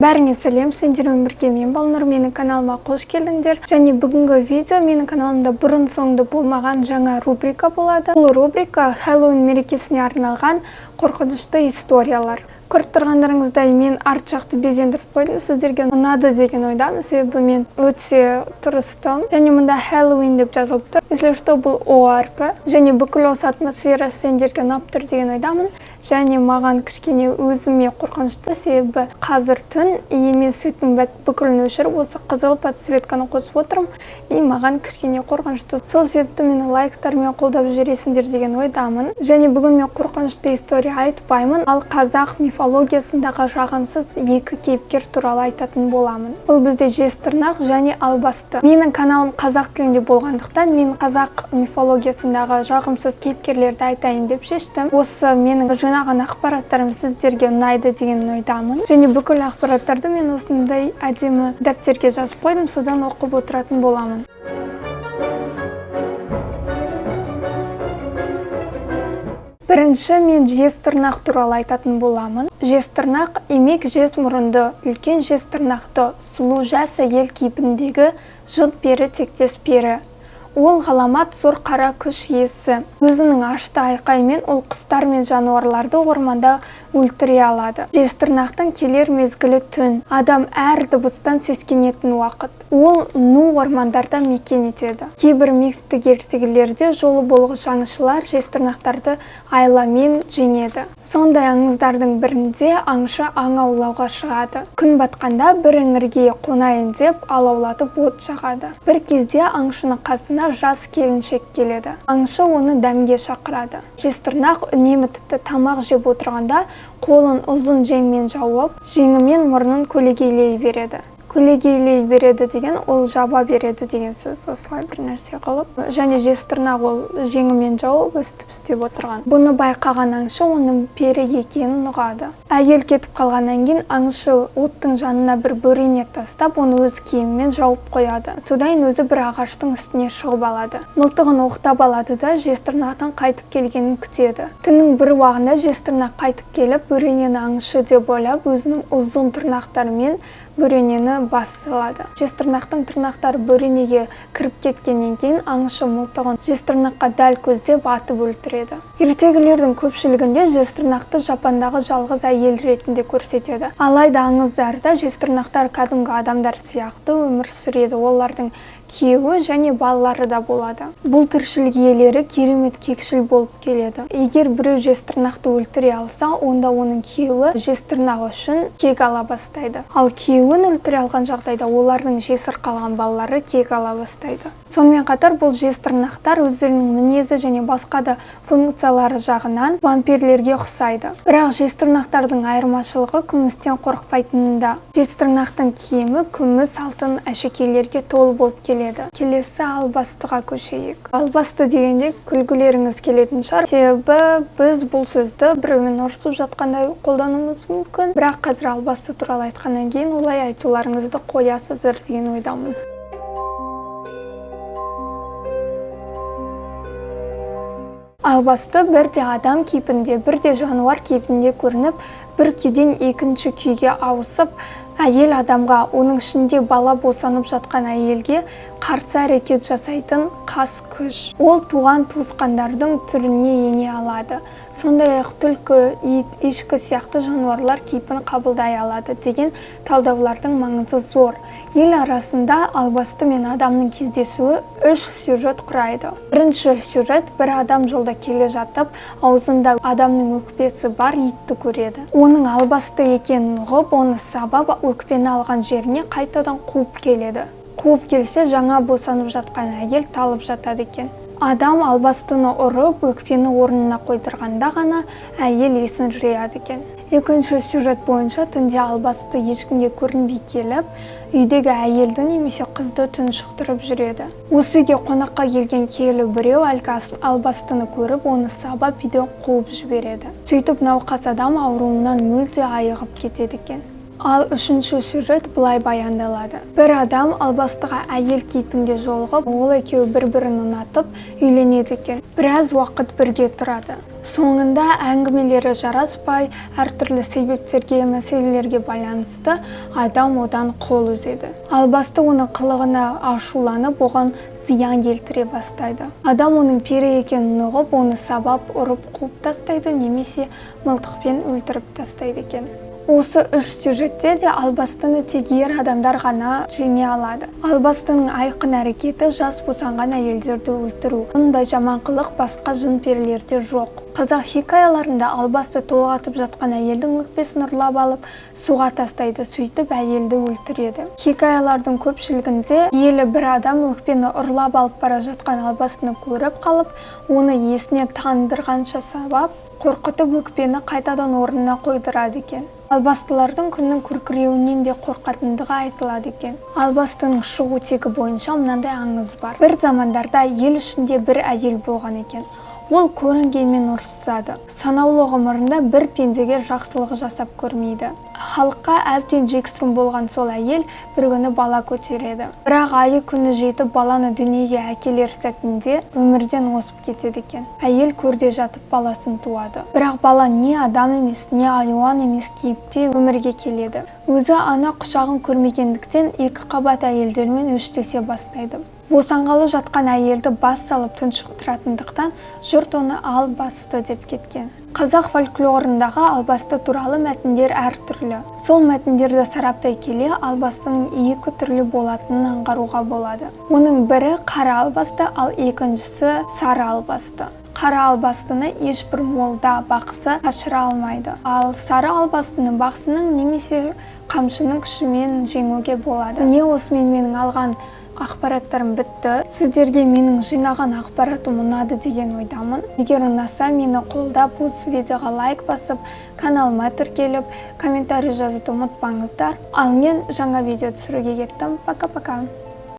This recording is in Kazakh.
бәріңе сәлем сендермен бірге мен балнұр менің каналыма қош келдіңдер. Және бүгінгі видео менің каналымда бұрын соңды болмаған жаңа рубрика болады. Бұл рубрика хэллоуин мерекесіне арналған қорқынышты историялар. Көріп тұрғандарыңыздай мен арт жақты безендіріп қойдым сіздерге. Ұнады деген ойдамын себебі мен өте тырыстым. Және мұнда хэллоуин деп жазылып тұр. Если что бұл о әрпі және бүкіл осы атмосфера сендерге ұнап тұр деген ойдамын. Және маған кішкене өзіме қорқынышты себебі қазір түн и мен светтің бүкілін өшіріп осы қызыл подсветканы қосып отырмын. И маған кішкене қорқынышты. Сол себепті мені лайктармен қолдап жүресіңдер деген ойдамын. Және бүгін мен қорқынышты история айтпаймын. Ал қазақ мифологиясындағы жағымсыз екі кейіпкер туралы айтатын боламын. Бұл бізде жезтырнақ және албасты. Менің каналым қазақ тілінде болғандықтан мен қазақ мифологиясындағы жағымсыз кейіпкерлерді айтайын деп шештім. Осы менің жинаған ақпараттарым сіздерге ұнайды деген ойдамын. Және бүкіл ақпараттарды мен осындай әдемі дәптерге жазып қойдым содан оқып отыратын боламын. Бірінші мен жезтырнақ туралы айтатын боламын. Жезтырнақ имек жез мұрынды үлкен жезтырнақты сұлу жас әйел кейпіндегі жын пері тектес пері. Ол ғаламат зор қара күш иесі. Өзінің ашты айқайымен ол құстар мен жануарларды орманда өлтіре алады. Жезтырнақтың келер мезгілі түн. Адам әр дыбыстан сескенетін уақыт. Ол ну ормандарда мекен етеді. Кейбір мифтік ертегілерде жолы болғыш аңшылар жезтырнақтарды айламен жеңеді. Сондай аңыздардың бірінде аңшы аң аулауға шығады. Күн батқанда бір іңірге қонайын деп алаулатып от жағады. Бір кезде аңшының қасына жас келіншек келеді. Аңшы оны дәмге шақырады. Жезтырнақ үнемі тіпті тамақ жеп отырғанда қолын ұзын жеңмен жауып жеңімен мұрнын көлегейлей береді. Көлегейлей береді деген ол жаба береді деген сөз осылай бір нәрсе қылып және жезтырнақ ол жеңімен жауып өстіп істеп отырған. Бұны байқаған аңшы оның пері екенін ұғады. Әйел кетіп қалғаннан кейін аңшы оттың жанына бір бөрене тастап оны өз киімімен жауып қояды. Содан өзі бір ағаштың үстіне шығып алады. Мылтығын оқтап алады да жезтырнақтың қайтып келгенін күтеді. Түннің бір уағында жезтырнақ қайтып келіп бөренені аңшы деп ойлап өзінің ұзын тырнақтарымен бөренені бас салады жезтырнақтың тырнақтары бөренеге кіріп кеткеннен кейін аңшы мылтығын жезтырнаққа дәл көздеп атып өлтіреді. Ертегілердің көпшілігінде жезтырнақты жапандағы жалғыз әйел ретінде көрсетеді. Алайда аңыздарда жезтырнақтар кәдімгі адамдар сияқты өмір сүреді. Олардың күйеуі және балалары да болады. Бұл тіршілік иелері керемет кекшіл болып келеді. Егер біреу жезтырнақты өлтіре алса онда оның күйеуі жезтырнағы үшін кек ала бастайды. Ал күйеуін өлтіре алған жағдайда олардың жесір қалған балалары кек ала бастайды. Сонымен қатар бұл жезтырнақтар өздерінің мінезі және басқа да функциялары жағынан вампирлерге ұқсайды. Бірақ жезтырнақтардың айырмашылығы күмістен қорықпайтынында. Жезтырнақтың киімі күміс алтын әшекейлерге толы болып келеді. Келеді. Келесі албастыға көшейік. Албасты дегенде күлгілеріңіз келетін шығар. Себебі біз бұл сөзді біреумен ұрысып жатқанда қолдануымыз мүмкін. Бірақ қазір албасты туралы айтқаннан кейін олай айтуларыңызды қоясыздар деген ойдамын. Албасты бірде адам кейпінде бірде жануар кейпінде көрініп бір күйден екінші күйге ауысып әйел адамға оның ішінде бала босанып жатқан әйелге қарсы әрекет жасайтын қас күш. Ол туған туысқандардың түріне ене алады. Сондай-ақ түлкі ит ешкі сияқты жануарлар кейпін қабылдай алады деген талдаулардың маңызы зор. Ел арасында албасты мен адамның кездесуі үш сюжет құрайды. Бірінші сюжет бір адам жолда келе жатып аузында адамның өкпесі бар итті көреді. Оның албасты екенін ұғып оны сабап өкпені алған жеріне қайтадан қуып келеді. Қуып келсе жаңа босанып жатқан әйел талып жатады екен. Адам албастыны ұрып өкпені орнына қойдырғанда ғана әйел есін жияды екен. Екінші сюжет бойынша түнде албасты ешкімге көрінбей келіп үйдегі әйелді немесе қызды тұншықтырып жүреді. Осы үйге қонаққа келген киелі біреу әлгі албастыны көріп оны сабап үйден қуып жібереді. Сөйтіп науқас адам ауруынан мүлде айығып кетеді екен. Ал үшінші сюжет былай баяндалады. Бір адам албастыға әйел кейпінде жолығып ол екеуі бір бірін ұнатып үйленеді екен. Біраз уақыт бірге тұрады. Соңында әңгімелері жараспай әртүрлі себептерге мәселелерге байланысты адам одан қол үзеді. Албасты оның қылығына ашуланып оған зиян келтіре бастайды. Адам оның пері екенін ұғып оны сабап ұрып қуып тастайды немесе мылтықпен өлтіріп тастайды екен. Осы үш сюжетте де албастыны тек ер адамдар ғана жеңе алады. Албастының айқын әрекеті жас босанған әйелдерді өлтіру. Мұндай жаман қылық басқа жын перілерде жоқ. Қазақ хикаяларында албасты толғатып жатқан әйелдің өкпесін ұрлап алып суға тастайды сөйтіп әйелді өлтіреді. Хикаялардың көпшілігінде киелі бір адам өкпені ұрлап алып бара жатқан албастыны көріп қалып оны есіне тандырғанша сабап қорқытып өкпені қайтадан орнына қойдырады екен. Албастылардың күннің күркіреуінен де қорқатындығы айтылады екен. Албастының шығу тегі бойынша мынандай аңыз бар. Бір замандарда ел ішінде бір әйел болған екен. Ол көрінгенмен ұрсысады санаулы ғұмырында бір пендеге жақсылық жасап көрмейді. Халыққа әбден жексұрын болған сол әйел бір күні бала көтереді. Бірақ айы күні жетіп баланы дүниеге әкелер сәтінде өмірден озып кетеді екен. Әйел көрде жатып баласын туады. Бірақ бала не адам емес не айуан емес кейіпте өмірге келеді. Өзі ана құшағын көрмегендіктен екі қабат әйелдермен өштесе бастайды. Босанғалы жатқан әйелді бас салып тұншықтыратындықтан жұрт оны албасты деп кеткен. Қазақ фольклорындағы албасты туралы мәтіндер әртүрлі. Сол мәтіндерді сараптай келе албастының екі түрлі болатынын аңғаруға болады. Оның бірі қара албасты ал екіншісі сары албасты қара албастыны ешбір молда бақсы қашыра алмайды. Ал сары албастыны бақсының немесе қамшының күшімен жеңуге болады. Міне осымен менің алған ақпараттарым бітті. Сіздерге менің жинаған ақпаратым ұнады деген ойдамын. Егер ұнаса мені қолдап осы видеоға лайк басып каналыма тіркеліп комментарий жазуды ұмытпаңыздар. Ал мен жаңа видео түсіруге кеттім. Пока пока